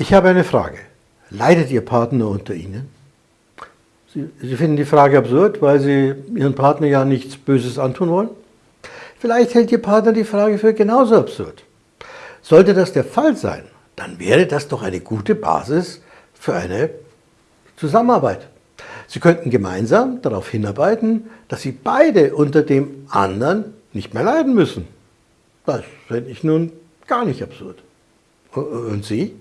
Ich habe eine Frage. Leidet Ihr Partner unter Ihnen? Sie, Sie, finden die Frage absurd, weil Sie Ihren Partner ja nichts Böses antun wollen? Vielleicht hält Ihr Partner die Frage für genauso absurd. Sollte das der Fall sein, dann wäre das doch eine gute Basis für eine Zusammenarbeit. Sie könnten gemeinsam darauf hinarbeiten, dass Sie beide unter dem anderen nicht mehr leiden müssen. Das fände ich nun gar nicht absurd. Und Sie?